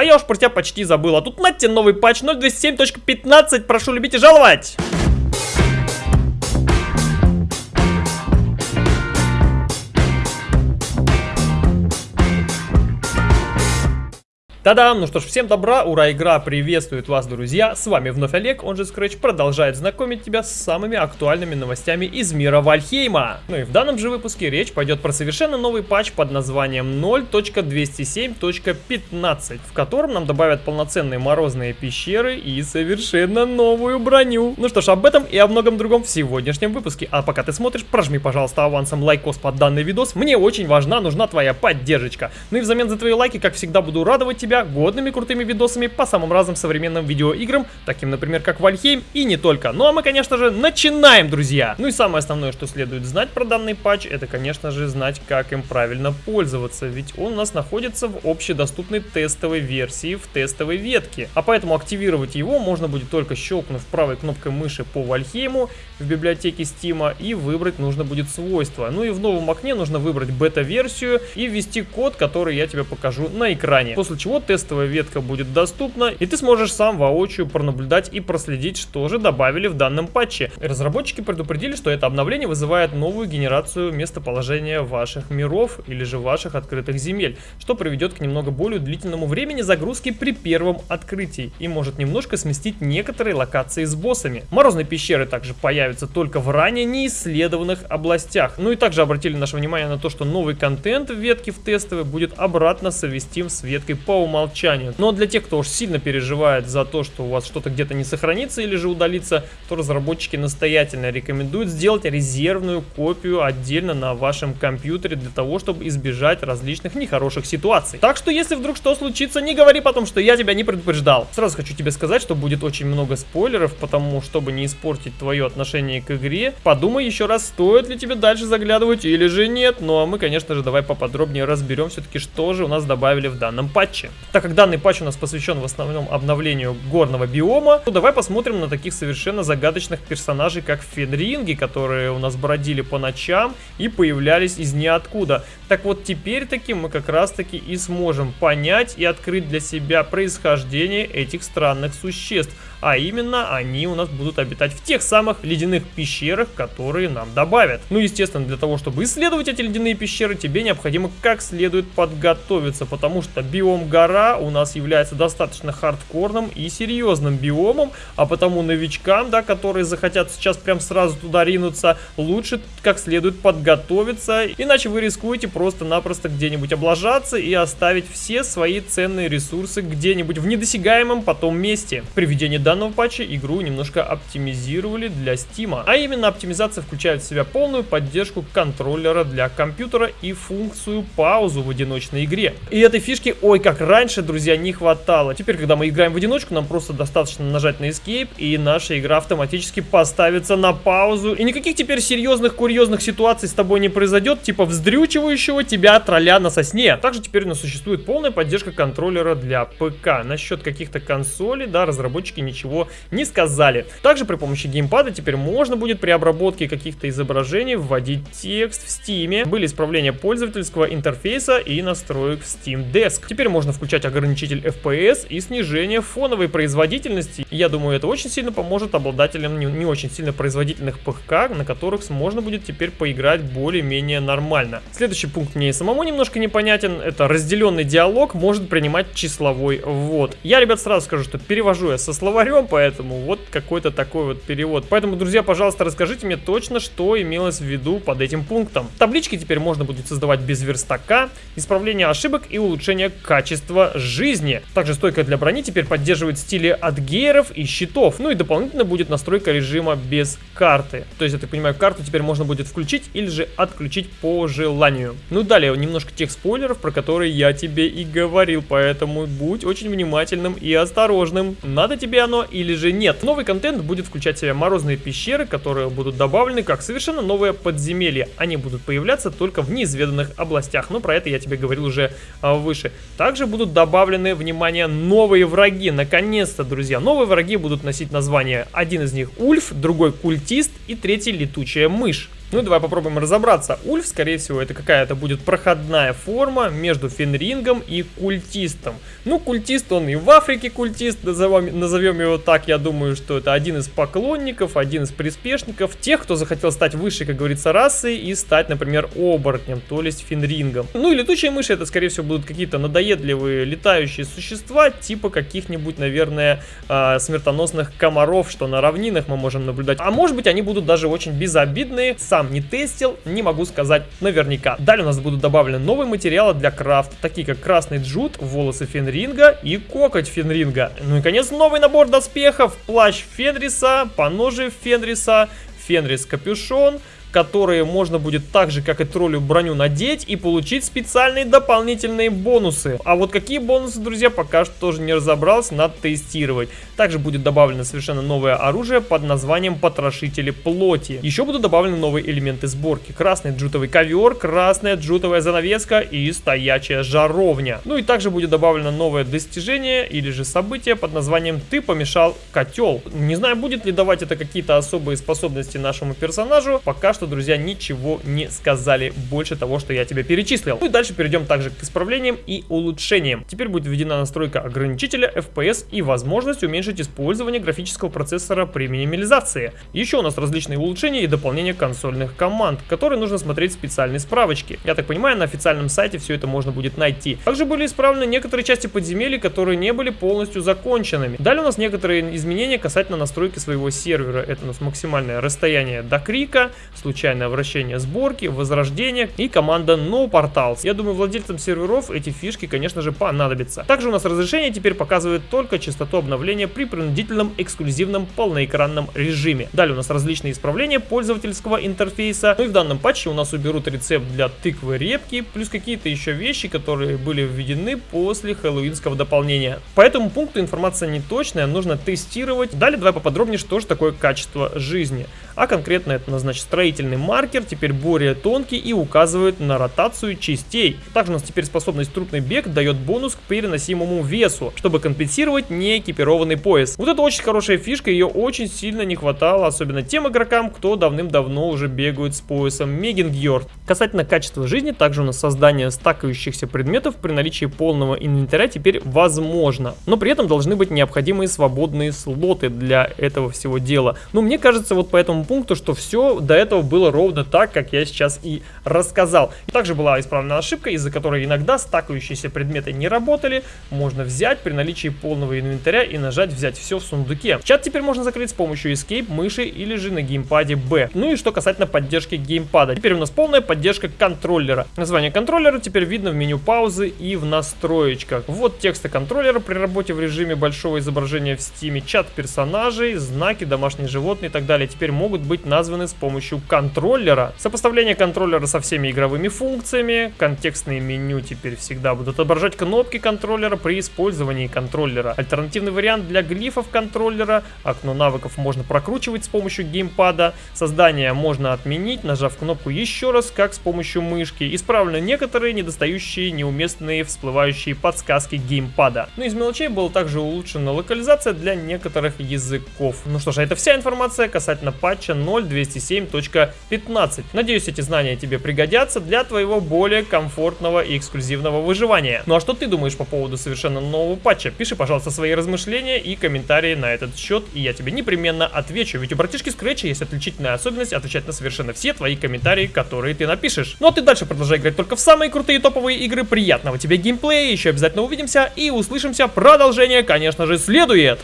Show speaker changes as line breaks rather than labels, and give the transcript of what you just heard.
А я уж про тебя почти забыл. А тут на тебе новый патч 027.15. Прошу любить и жаловать. Та-дам! Ну что ж, всем добра, ура, игра приветствует вас, друзья! С вами вновь Олег, он же Scratch, продолжает знакомить тебя с самыми актуальными новостями из мира Вальхейма. Ну и в данном же выпуске речь пойдет про совершенно новый патч под названием 0.207.15, в котором нам добавят полноценные морозные пещеры и совершенно новую броню. Ну что ж, об этом и о многом другом в сегодняшнем выпуске. А пока ты смотришь, прожми, пожалуйста, авансом лайкос под данный видос. Мне очень важна, нужна твоя поддержка. Ну и взамен за твои лайки, как всегда, буду радовать тебя годными крутыми видосами по самым разным современным видеоиграм, таким, например, как Вальхейм и не только. Ну а мы, конечно же, начинаем, друзья! Ну и самое основное, что следует знать про данный патч, это, конечно же, знать, как им правильно пользоваться, ведь он у нас находится в общедоступной тестовой версии, в тестовой ветке. А поэтому активировать его можно будет только щелкнув правой кнопкой мыши по Вальхейму в библиотеке Steam и выбрать нужно будет свойства. Ну и в новом окне нужно выбрать бета-версию и ввести код, который я тебе покажу на экране. После чего тестовая ветка будет доступна, и ты сможешь сам воочию пронаблюдать и проследить, что же добавили в данном патче. Разработчики предупредили, что это обновление вызывает новую генерацию местоположения ваших миров или же ваших открытых земель, что приведет к немного более длительному времени загрузки при первом открытии и может немножко сместить некоторые локации с боссами. Морозные пещеры также появятся только в ранее неисследованных областях. Ну и также обратили наше внимание на то, что новый контент в ветке в тестовой будет обратно совместим с веткой по умолчанию. Но для тех, кто уж сильно переживает за то, что у вас что-то где-то не сохранится или же удалится, то разработчики настоятельно рекомендуют сделать резервную копию отдельно на вашем компьютере для того, чтобы избежать различных нехороших ситуаций. Так что, если вдруг что случится, не говори потом, что я тебя не предупреждал. Сразу хочу тебе сказать, что будет очень много спойлеров, потому чтобы не испортить твое отношение к игре, подумай еще раз, стоит ли тебе дальше заглядывать или же нет. Ну а мы, конечно же, давай поподробнее разберем все-таки, что же у нас добавили в данном патче. Так как данный патч у нас посвящен в основном обновлению горного биома, то давай посмотрим на таких совершенно загадочных персонажей, как Фенринги, которые у нас бродили по ночам и появлялись из ниоткуда. Так вот, теперь таки мы как раз таки и сможем понять и открыть для себя происхождение этих странных существ. А именно, они у нас будут обитать в тех самых ледяных пещерах, которые нам добавят. Ну, естественно, для того, чтобы исследовать эти ледяные пещеры, тебе необходимо как следует подготовиться, потому что биом гора у нас является достаточно хардкорным и серьезным биомом, а потому новичкам, да, которые захотят сейчас прям сразу туда ринуться, лучше как следует подготовиться, иначе вы рискуете просто-напросто где-нибудь облажаться и оставить все свои ценные ресурсы где-нибудь в недосягаемом потом месте. При данного патча игру немножко оптимизировали для Steam. А именно оптимизация включает в себя полную поддержку контроллера для компьютера и функцию паузу в одиночной игре. И этой фишки, ой, как раньше, друзья, не хватало. Теперь, когда мы играем в одиночку, нам просто достаточно нажать на Escape, и наша игра автоматически поставится на паузу. И никаких теперь серьезных, курьезных ситуаций с тобой не произойдет, типа вздрючивающего тебя тролля на сосне. Также теперь у нас существует полная поддержка контроллера для ПК. Насчет каких-то консолей, да, разработчики ничего ничего не сказали. Также при помощи геймпада теперь можно будет при обработке каких-то изображений вводить текст в Steam. Были исправления пользовательского интерфейса и настроек в Steam Desk. Теперь можно включать ограничитель FPS и снижение фоновой производительности. Я думаю, это очень сильно поможет обладателям не, не очень сильно производительных ПК, на которых можно будет теперь поиграть более-менее нормально. Следующий пункт мне самому немножко непонятен. Это разделенный диалог может принимать числовой ввод. Я, ребят, сразу скажу, что перевожу я со словарем словарем, поэтому вот какой-то такой вот перевод. Поэтому, друзья, пожалуйста, расскажите мне точно, что имелось в виду под этим пунктом. Таблички теперь можно будет создавать без верстака, исправление ошибок и улучшение качества жизни. Также стойка для брони теперь поддерживает стили от гейров и щитов. Ну и дополнительно будет настройка режима без карты. То есть, я так понимаю, карту теперь можно будет включить или же отключить по желанию. Ну далее, немножко тех спойлеров, про которые я тебе и говорил, поэтому будь очень внимательным и осторожным. Надо тебе оно или же нет. Новый контент будет включать в себя морозные пещеры, которые будут добавлены как совершенно новое подземелье. Они будут появляться только в неизведанных областях, но про это я тебе говорил уже а, выше. Также будут добавлены, внимание, новые враги. Наконец-то, друзья, новые враги будут носить название. Один из них Ульф, другой Культист и третий Летучая Мышь. Ну, давай попробуем разобраться. Ульф, скорее всего, это какая-то будет проходная форма между Фенрингом и культистом. Ну, культист, он и в Африке культист, назовем, назовем его так. Я думаю, что это один из поклонников, один из приспешников, тех, кто захотел стать высшей, как говорится, расой и стать, например, оборотнем, то есть Фенрингом. Ну и летучие мыши, это, скорее всего, будут какие-то надоедливые летающие существа, типа каких-нибудь, наверное, э, смертоносных комаров, что на равнинах мы можем наблюдать. А может быть, они будут даже очень безобидные, сам не тестил, не могу сказать наверняка. Далее у нас будут добавлены новые материалы для крафта, такие как красный джут, волосы Фенринга и кокоть Фенринга. Ну и, конец, новый набор доспехов, плащ Фенриса, поножи Фенриса, Фенрис капюшон, которые можно будет так же, как и троллю броню надеть и получить специальные дополнительные бонусы. А вот какие бонусы, друзья, пока что тоже не разобрался, надо тестировать. Также будет добавлено совершенно новое оружие под названием Потрошители плоти. Еще будут добавлены новые элементы сборки. Красный джутовый ковер, красная джутовая занавеска и стоячая жаровня. Ну и также будет добавлено новое достижение или же событие под названием Ты помешал котел. Не знаю, будет ли давать это какие-то особые способности нашему персонажу. Пока что что, друзья, ничего не сказали больше того, что я тебе перечислил. Ну и дальше перейдем также к исправлениям и улучшениям. Теперь будет введена настройка ограничителя FPS и возможность уменьшить использование графического процессора при минимализации. Еще у нас различные улучшения и дополнения консольных команд, которые нужно смотреть в специальной справочке. Я так понимаю, на официальном сайте все это можно будет найти. Также были исправлены некоторые части подземелий, которые не были полностью законченными. Далее у нас некоторые изменения касательно настройки своего сервера. Это у нас максимальное расстояние до крика, случайное вращение сборки, возрождение и команда No Portals. Я думаю, владельцам серверов эти фишки, конечно же, понадобятся. Также у нас разрешение теперь показывает только частоту обновления при принудительном эксклюзивном полноэкранном режиме. Далее у нас различные исправления пользовательского интерфейса. Ну и в данном патче у нас уберут рецепт для тыквы репки, плюс какие-то еще вещи, которые были введены после хэллоуинского дополнения. По этому пункту информация не точная, нужно тестировать. Далее давай поподробнее, что же такое качество жизни. А конкретно это, значит, строительный маркер теперь более тонкий и указывает на ротацию частей. Также у нас теперь способность трупный бег дает бонус к переносимому весу, чтобы компенсировать неэкипированный пояс. Вот это очень хорошая фишка, ее очень сильно не хватало, особенно тем игрокам, кто давным-давно уже бегают с поясом Мегингьорд. Касательно качества жизни, также у нас создание стакающихся предметов при наличии полного инвентаря теперь возможно. Но при этом должны быть необходимые свободные слоты для этого всего дела. Но мне кажется вот по этому пункту, что все до этого было ровно так, как я сейчас и рассказал. Также была исправлена ошибка, из-за которой иногда стакающиеся предметы не работали. Можно взять при наличии полного инвентаря и нажать взять все в сундуке. Чат теперь можно закрыть с помощью Escape, мыши или же на геймпаде B. Ну и что касательно поддержки геймпада. Теперь у нас полная поддержка контроллера. Название контроллера теперь видно в меню паузы и в настроечках. Вот тексты контроллера при работе в режиме большого изображения в стиме. Чат персонажей, знаки, домашние животные и так далее теперь могут быть названы с помощью контроллера. Сопоставление контроллера со всеми игровыми функциями, контекстные меню теперь всегда будут отображать кнопки контроллера при использовании контроллера, альтернативный вариант для глифов контроллера, окно навыков можно прокручивать с помощью геймпада, создание можно отменить, нажав кнопку еще раз, как с помощью мышки, исправлены некоторые недостающие, неуместные всплывающие подсказки геймпада. Ну из мелочей была также улучшена локализация для некоторых языков. Ну что ж, это вся информация касательно патча 0.207. 15. Надеюсь, эти знания тебе пригодятся для твоего более комфортного и эксклюзивного выживания. Ну а что ты думаешь по поводу совершенно нового патча? Пиши, пожалуйста, свои размышления и комментарии на этот счет, и я тебе непременно отвечу. Ведь у братишки Scratch есть отличительная особенность отвечать на совершенно все твои комментарии, которые ты напишешь. Ну а ты дальше продолжай играть только в самые крутые топовые игры. Приятного тебе геймплея, еще обязательно увидимся и услышимся. Продолжение, конечно же, следует.